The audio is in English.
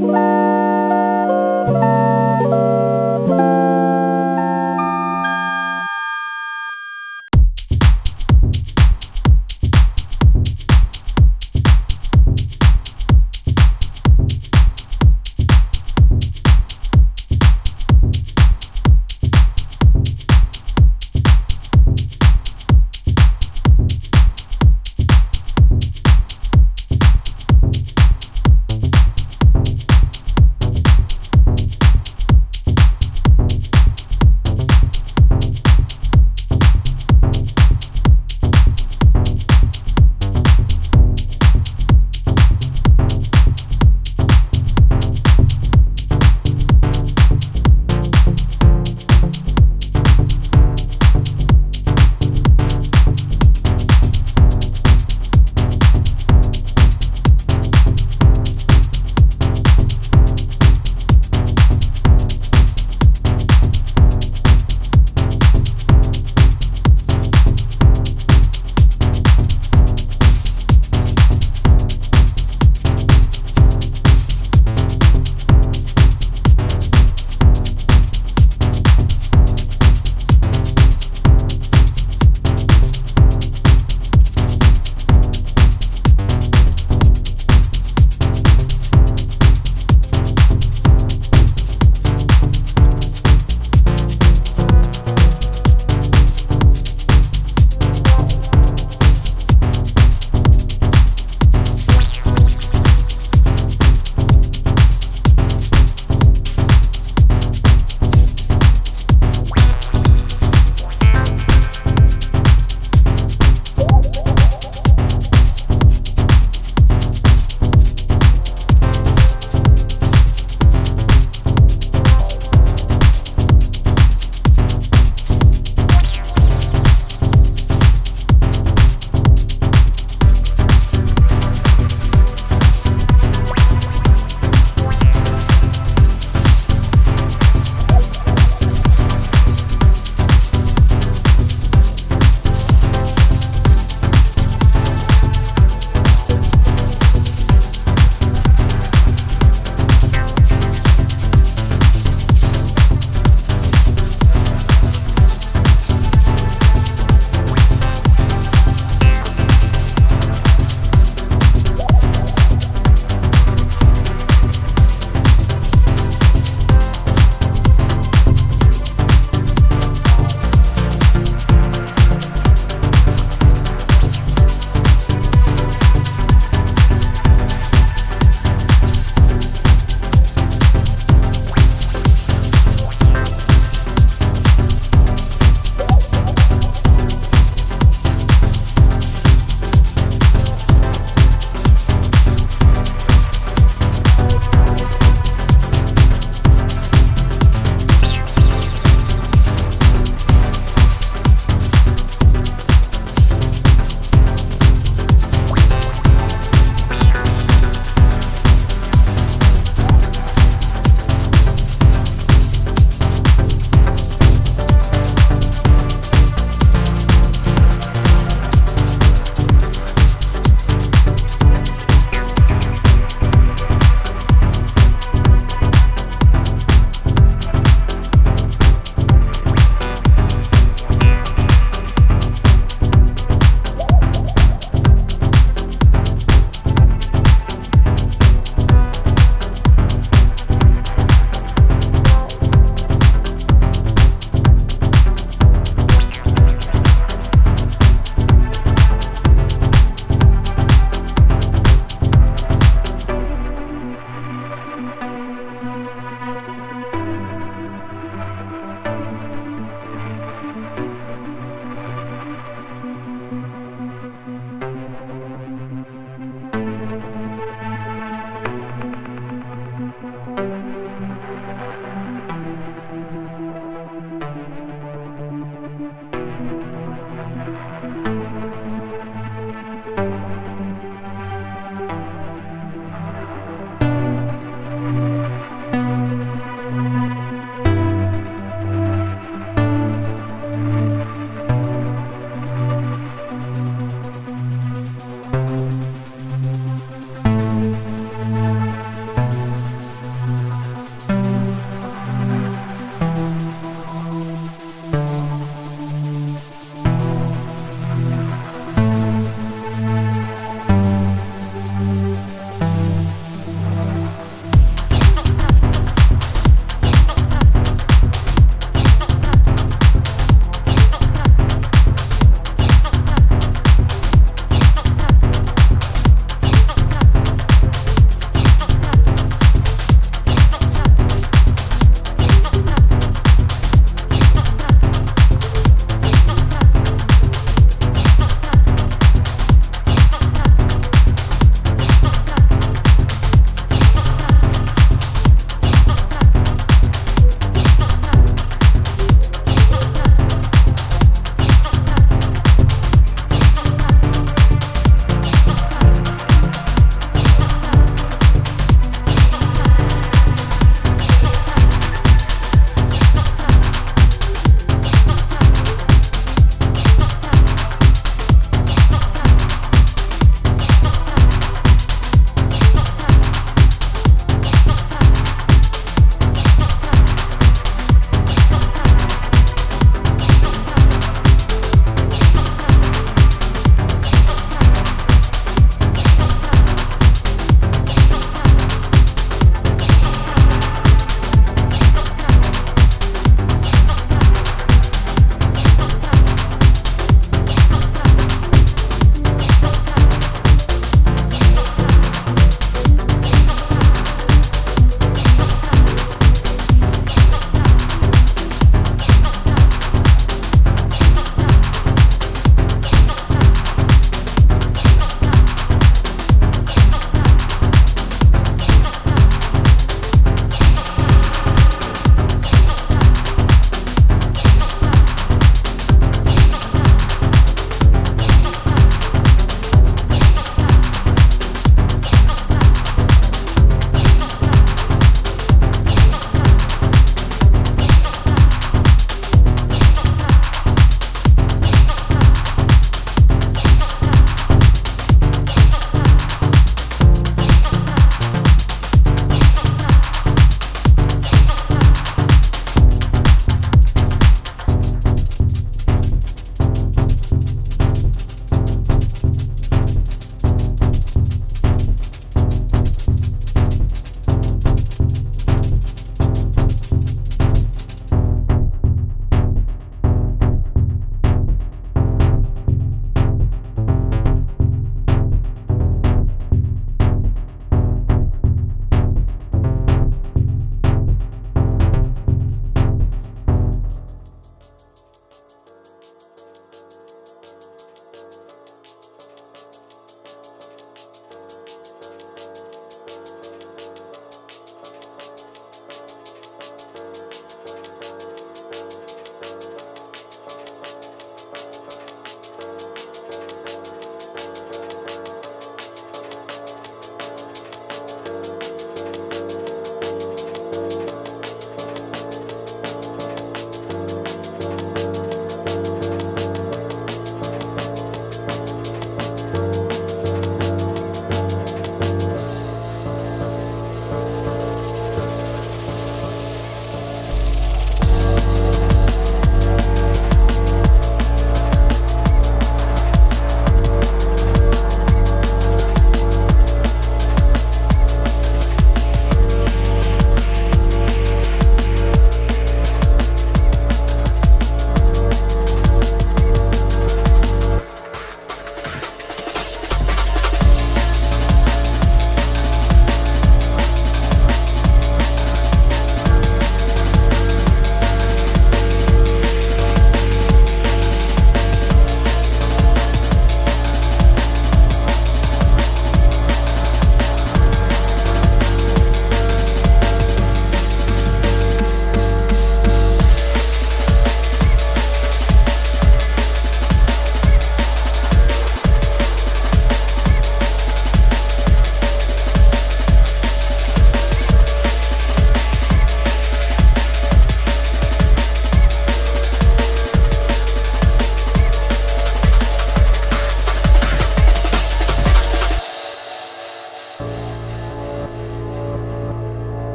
Bye.